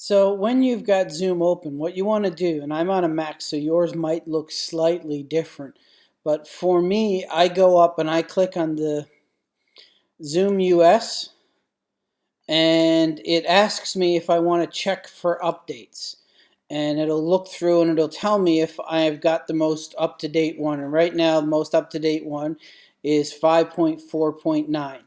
So when you've got Zoom open, what you want to do, and I'm on a Mac, so yours might look slightly different, but for me, I go up and I click on the Zoom US, and it asks me if I want to check for updates. And it'll look through and it'll tell me if I've got the most up-to-date one. And right now, the most up-to-date one is 5.4.9.